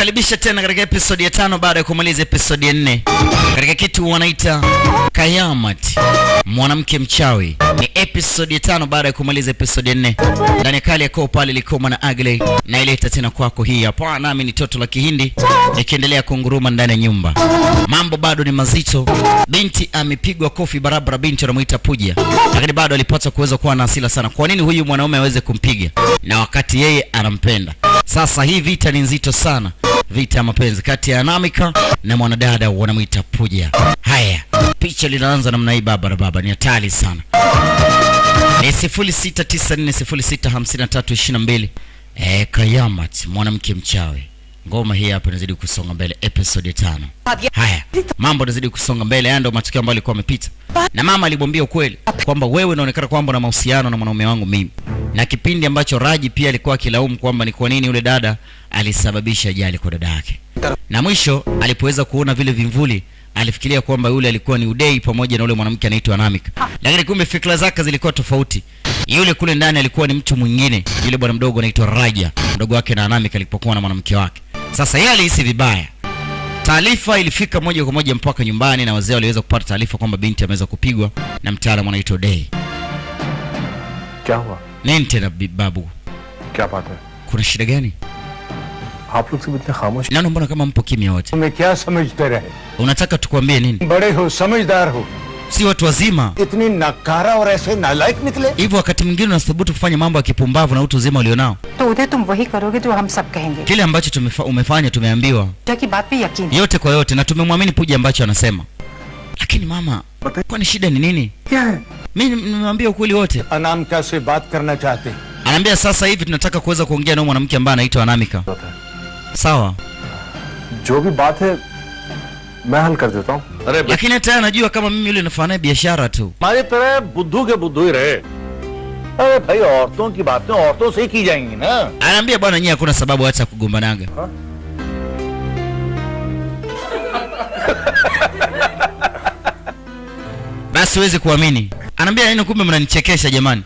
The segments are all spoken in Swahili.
kukaribisha tena katika episodi ya tano baada ya kumaliza episodi ya nne katika kitu wanaita Kayamat, mwanamke mchawi. Ni episodi ya tano baada ya kumaliza episodi ya nne ndani ya kali yako pale Likoma na Agley, naileta tena kwako hii hapa, nami ni toto la Kihindi nikiendelea kunguruma ndani ya nyumba. Mambo bado ni mazito. Binti amepigwa kofi barabara, binti anamuita Puja, lakini bado alipata kuweza kuwa na asila sana. Kwa nini huyu mwanaume aweze kumpiga na wakati yeye anampenda? Sasa hii vita ni nzito sana, vita ya mapenzi kati ya Anamika na mwanadada wanamwita Puja. Haya, picha linaanza namna hii, baba na baba, ni hatari sana. Ni 0694065322 eh, Kayamat, mwanamke mchawi. Ngoma hii hapa inazidi kusonga mbele, episode ya tano. Haya, mambo yanazidi kusonga mbele. Haya ndio matukio ambayo alikuwa amepita, na mama alimwambia ukweli kwamba wewe unaonekana kwamba una mahusiano na mwanaume wangu mimi, na kipindi ambacho Raji pia alikuwa akilaumu kwamba ni kwa nini yule dada alisababisha ajali kwa dada yake, na mwisho alipoweza kuona vile vimvuli alifikiria kwamba yule alikuwa ni Udei pamoja na yule mwanamke anaitwa Namik, lakini kumbe fikra zake zilikuwa tofauti. Yule kule ndani alikuwa ni mtu mwingine, yule bwana mdogo anaitwa Raja, mdogo wake na Namik alipokuwa na mwanamke wake. Sasa yeye alihisi vibaya. Taarifa ilifika moja kwa moja mpaka nyumbani, na wazee waliweza kupata taarifa kwamba binti ameweza kupigwa na mtaalamu anaitwa Udei. Nini tena babu, kuna shida gani? आप लोग सब इतने खामोश Naona mbona kama mpo kimya wote. तुम्हें क्या समझते रहे Unataka tukwambie nini? बड़े हो समझदार हो Si watu wazima इतनी नकारा और ऐसे नालायक निकले hivyo, wakati mwingine unathubutu kufanya mambo ya kipumbavu na utu uzima ulionao. तो उधर तुम वही करोगे जो हम सब कहेंगे Kile ambacho tumefa, umefanya tumeambiwa पूजा की बात पे यकीन है। yote kwa yote, na tumemwamini Puja ambacho anasema. Lakini mama, kwani shida ni nini? क्या है Mimi nimemwambia ukweli wote. Anamika से बात करना चाहते हैं। Anaambia sasa hivi tunataka kuweza kuongea na huyu mwanamke ambaye anaitwa Anamika. होता है Sawa, jo bhi baat hai main hal kar deta hu. Arre, lakini hata najua kama mimi yule nafanya biashara tu. Mari tere buddhu ke buddhu hi rahe. Are bhai aurton ki baatein aurton se hi ki jayengi na. Anaambia bwana, nyinyi hakuna sababu hata kugombananga. Basi uweze kuamini. Anaambia nini? Kumbe mnanichekesha jamani.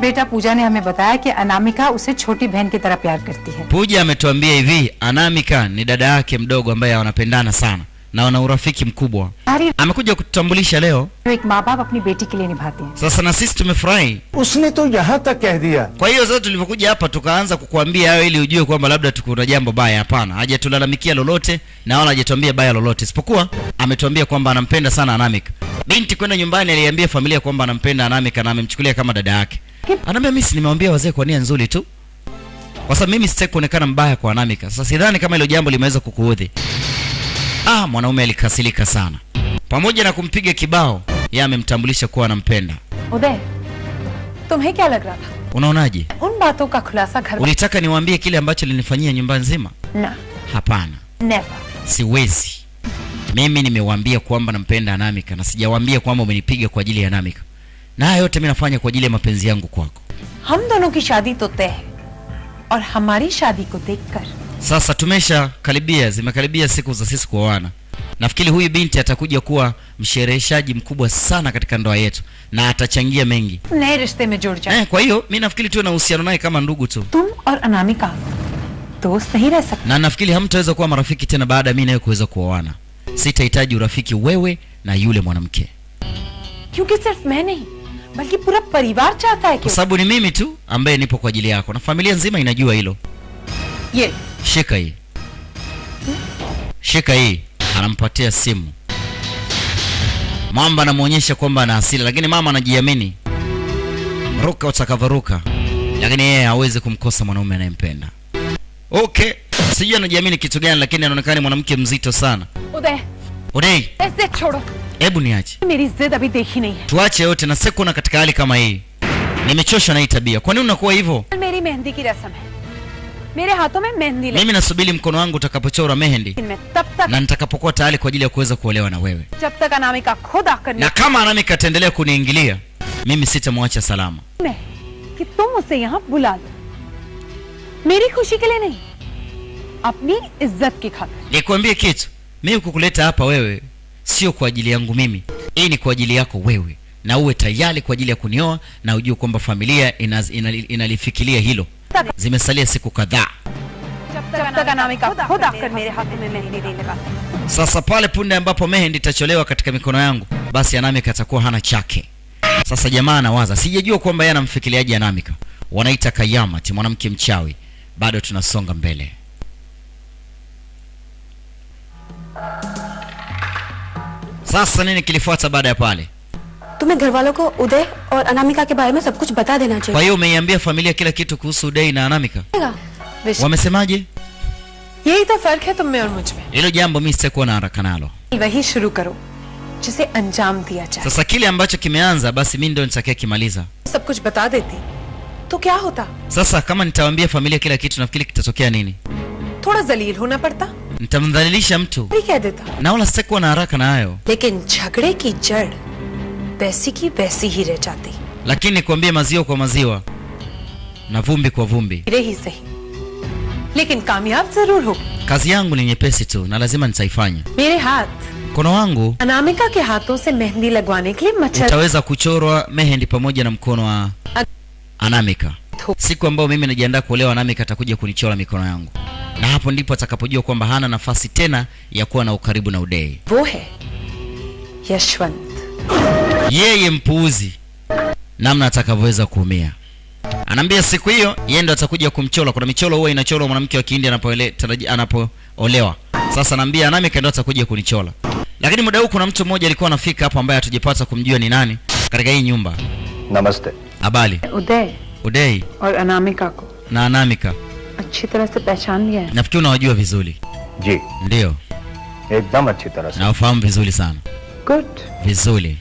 बेटा पूजा ने हमें बताया कि अनामिका उसे छोटी बहन की तरह प्यार करती है Puja ametuambia hivi, Anamika ni dada yake mdogo ambaye wanapendana sana na wana urafiki mkubwa. सारी Amekuja kututambulisha leo. जो एक माँ बाप अपनी बेटी के लिए निभाते हैं Sasa na sisi tumefurahi. उसने तो यहाँ तक कह दिया Kwa hiyo sasa tulivyokuja hapa tukaanza kukuambia hayo ili ujue kwamba labda tukuna jambo baya. Hapana, hajatulalamikia lolote na wala hajatuambia baya lolote, isipokuwa ametuambia kwamba anampenda sana Anamika. Binti kwenda nyumbani aliambia familia kwamba anampenda Anamika na amemchukulia kama dada yake. Anambia mimi nimewambia wazee kwa nia nzuri tu, kwa sababu mimi sitaki kuonekana mbaya kwa Anamika. Sasa sidhani kama hilo jambo limeweza kukuudhi. Ah, mwanaume alikasirika sana, pamoja na kumpiga kibao, yeye amemtambulisha kuwa anampenda. Ode. tumhe kya lag raha tha? Unaonaje? Un baaton ka khulasa ghar. Unitaka niwaambie kile ambacho linifanyia nyumba nzima? Na. Hapana. Never. Siwezi. Mimi nimewaambia kwamba nampenda Anamika na sijawaambia kwamba umenipiga kwa ajili ya Anamika na haya yote mimi nafanya kwa ajili ya mapenzi yangu kwako. हम दोनों की शादी तो तय है और हमारी शादी को देखकर Sasa tumesha karibia, zimekaribia siku za sisi kuoana. Nafikiri huyu binti atakuja kuwa mshereheshaji mkubwa sana katika ndoa yetu na atachangia mengi नए रिश्ते में जुड़ जाए eh. Kwa hiyo mi nafikiri tuwe na uhusiano naye kama ndugu tu, तुम और अनामिका दोस्त नहीं रह सकते na nafikiri hamtaweza kuwa marafiki tena baada ya mimi nawe kuweza kuoana. Sitahitaji urafiki wewe na yule mwanamke, क्योंकि सिर्फ मैं नहीं बल्कि पूरा परिवार चाहता है कि kwa sababu ni mimi tu ambaye nipo kwa ajili yako na familia nzima inajua hilo. ये Shika hii, shika hii. Anampatia simu Mwamba, anamwonyesha kwamba ana hasira, lakini mama anajiamini, ruka utakavyoruka, lakini yeye hawezi kumkosa mwanaume anayempenda. Okay, sijui anajiamini kitu gani, lakini anaonekana ni mwanamke mzito sana. उदय Odei, hebu niache, tuache yote na sekona katika hali kama hii. Nimechoshwa na hii tabia. Kwa nini unakuwa hivyo? Mimi nasubiri mkono wangu utakapochora mehendi na nitakapokuwa tayari kwa ajili ya kuweza kuolewa na wewe, na kama Anamika ataendelea kuniingilia mimi sitamwacha salama. Nikwambie kitu mimi kukuleta hapa wewe sio kwa ajili yangu mimi. Hii ni kwa ajili yako wewe na uwe tayari kwa ajili ya kunioa na ujue kwamba familia inaz, inali, inalifikilia hilo. Zimesalia siku kadhaa. Sasa pale punde ambapo mehendi itacholewa katika mikono yangu basi anamika atakuwa hana chake. Sasa jamaa anawaza sijajua kwamba yeye anamfikiriaje anamika. Wanaita kayamati mwanamke mchawi. Bado tunasonga mbele. Sasa nini kilifuata baada ya pale? तुम्हें घर वालों को उदय और अनामिका के बारे में सब कुछ बता देना Kwa चाहिए hiyo umeiambia familia kila kitu kuhusu Udei na Anamika? Wish- Wamesemaje? यही तो फर्क है तुम में और मुझ में Hilo jambo mimi sitakuwa na haraka nalo. वही शुरू करो जिसे अंजाम दिया जाए Sasa kile ambacho kimeanza basi mimi ndio nitakia kimaliza. सब कुछ बता देती तो क्या होता Sasa kama nitawaambia familia kila kitu, nafikiri kitatokea nini? थोड़ा जलील होना पड़ता Nitamdhalilisha mtu नहीं कह देता na wala sitakuwa na haraka na hayo, लेकिन झगड़े की जड़ वैसी की वैसी ही रह जाती lakini nikwambie maziwa kwa maziwa na vumbi kwa vumbi. रे ही सही लेकिन कामयाब जरूर होगी Kazi yangu ni nyepesi tu na lazima nitaifanya. मेरे हाथ Mkono wangu अनामिका के हाथों से मेहंदी लगवाने के लिए मच्छर utaweza kuchorwa mehendi pamoja na mkono wa Anamika. Siku ambayo mimi najiandaa kuolewa, Anamika atakuja kunichora mikono yangu, na hapo ndipo atakapojua kwamba hana nafasi tena ya kuwa na ukaribu na udei Bohe. Yashwant. Yeye mpuuzi namna atakavyoweza kuumia. Anaambia siku hiyo yeye ndo atakuja kumchola. Kuna michoro huwa inachorwa mwanamke wa Kihindi anapoolewa. Sasa anaambia nami kaenda atakuja kunichola. Lakini muda huu kuna mtu mmoja alikuwa anafika hapo ambaye hatujapata kumjua ni nani katika hii nyumba. Namaste. Habari? Udei. Udei. Anamika. Na Anamika. अच्छी तरह से पहचान लिया है nafikiri unawajua vizuri जी ndio एकदम अच्छी तरह से nawafahamu vizuri sana good vizuri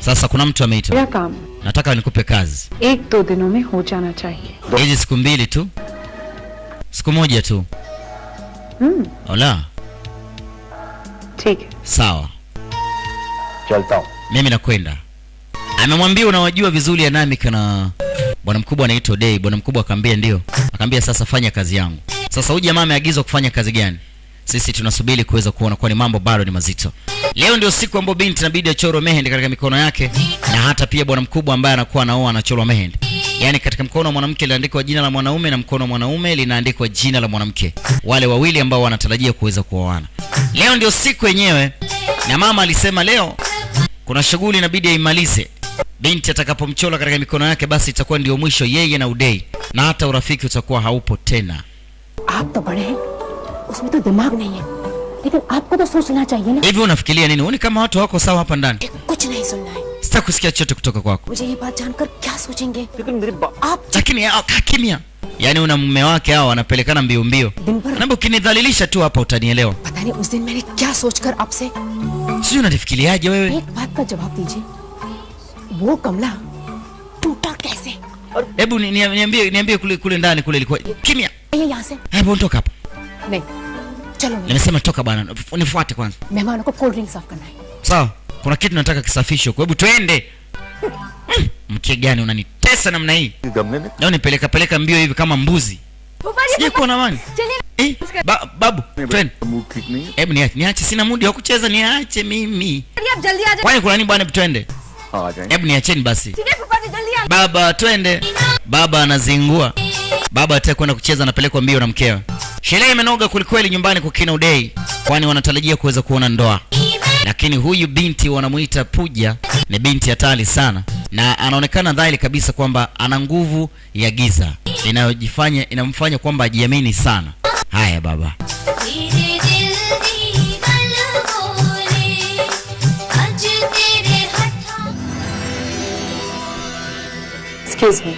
sasa kuna mtu ameitwa क्या काम nataka nikupe kazi एक दो दिनों में हो जाना चाहिए hizi siku mbili tu siku moja tu हम्म ola ठीक है sawa चलता हूँ mimi nakwenda amemwambia unawajua vizuri anamika na bwana mkubwa anaitwa dei. Bwana mkubwa akaambia ndio. Akaambia sasa fanya kazi yangu. Sasa huyu jamaa ameagizwa kufanya kazi gani? Sisi tunasubiri kuweza kuona kwani mambo bado ni mazito. Leo ndio siku ambayo binti inabidi achorwe mehendi katika mikono yake na hata pia bwana mkubwa ambaye anakuwa anaoa anachorwa mehendi yaani katika mkono wa mwanamke linaandikwa jina la mwanaume na mkono wa mwanaume linaandikwa jina la mwanamke. Wale wawili ambao wanatarajia kuweza kuoana. Leo ndio siku yenyewe na mama alisema leo kuna shughuli inabidi aimalize binti atakapomchola katika mikono yake basi itakuwa ndio mwisho yeye na udei na hata urafiki utakuwa haupo tena usme to dimag nahi hai lekin aapko to sochna chahiye na hivi unafikiria nini Uni kama watu wako sawa hapa ndani kuch nahi sunna hai kusikia chote kutoka kwako mujhe ye baat kya sochenge lekin mere aap lakini kimya yaani una mume wake hao wanapelekana mbio mbio. Naomba ukinidhalilisha tu hapa utanielewa. Pata kya sochkar. Sijui unanifikiriaje wewe? Ek baat ka jawab dijiye. वो कमला टूटा कैसे hebu ni- ni- niambie niambie kule kule ndani kule ilikuwa kimya ये यहाँ से hebu ondoka hapa नहीं चलो मेरे nimesema toka bwana nifuate kwanza मेहमानों को कोल्ड ड्रिंक सर्व करना है sawa kuna kitu nataka kisafishwe kwa hebu twende Mm, mke gani unanitesa namna hii गमले में leo nipeleka peleka mbio hivi kama mbuzi sijui kuwa na amani eh, ba, babu twende mood ठीक नहीं है hebu niache niache sina mudi wa kucheza niache mimi आप जल्दी आ kwani kuna nini bwana hebu twende हाँ आ जाएंगे hebu niacheni basi. Baba twende. Baba anazingua. Baba atakwenda kwenda kucheza anapelekwa mbio na mkewe sherehe imenoga kwelikweli nyumbani kwa kina udei kwani wanatarajia kuweza kuona ndoa. Lakini huyu binti wanamuita puja ni binti hatari sana na anaonekana dhahiri kabisa kwamba ana nguvu ya giza inayojifanya inamfanya kwamba ajiamini sana. Haya baba. Excuse me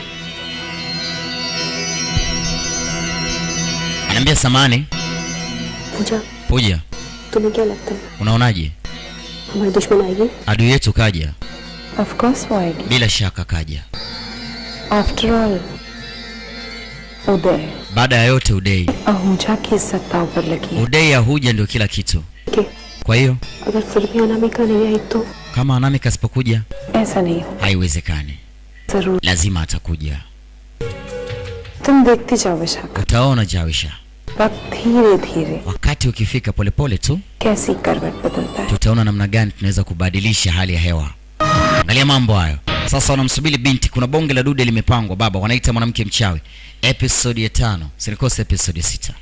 anaambia samani पूजा puja तुम्हें क्या लगता है unaonaje हमारी दुश्मन आएगी adui yetu kaja of course वो आएगी bila shaka kaja after all उदय baada ya yote udei Ahuja की इज्जत दाव पर लगी है udei ahuja ndio kila kitu कि kwa hiyo अगर फिर भी अनामिका नहीं आई तो kama anamika asipokuja ऐसा नहीं हो haiwezekani Lazima atakuja. Tum dekhte jao Utaona Jawisha. Wakt dheere dheere. Wakati ukifika polepole pole tu. Kaisi karvat badalta hai. Tutaona namna gani tunaweza kubadilisha hali ya hewa. Angalia mambo hayo. Sasa wanamsubiri binti, kuna bonge la dude limepangwa baba, wanaita mwanamke mchawi. Episode ya tano, sinikose episode ya sita.